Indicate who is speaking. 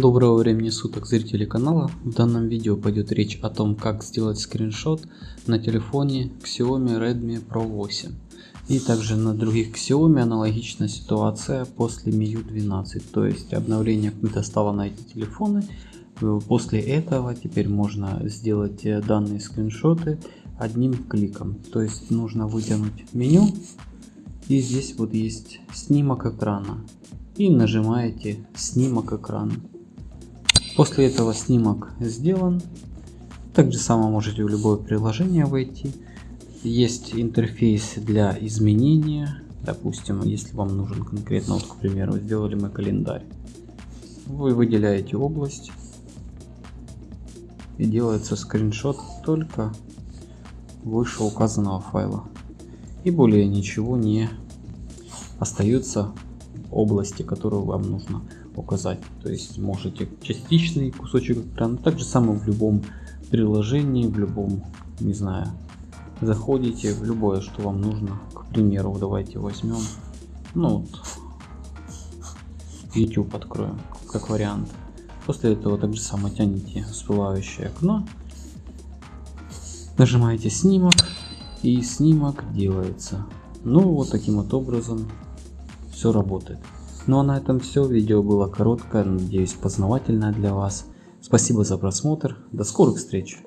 Speaker 1: Доброго времени суток зрители канала. В данном видео пойдет речь о том, как сделать скриншот на телефоне Xiaomi Redmi Pro 8. И также на других Xiaomi аналогичная ситуация после MIUI 12. То есть обновление какое-то стало на эти телефоны. После этого теперь можно сделать данные скриншоты одним кликом. То есть нужно вытянуть меню. И здесь вот есть снимок экрана и нажимаете снимок экрана. После этого снимок сделан. Так же само можете в любое приложение войти. Есть интерфейс для изменения. Допустим, если вам нужен конкретно, вот, к примеру, сделали мы календарь. Вы выделяете область и делается скриншот только выше указанного файла. И более ничего не остается области, которую вам нужно указать. То есть можете частичный кусочек экрана, так же самое в любом приложении, в любом, не знаю, заходите в любое, что вам нужно. К примеру, давайте возьмем, ну вот, YouTube откроем, как вариант. После этого так же самое тянете всплывающее окно, нажимаете снимок и снимок делается. Ну вот таким вот образом все работает. Ну а на этом все. Видео было короткое, надеюсь познавательное для вас. Спасибо за просмотр. До скорых встреч.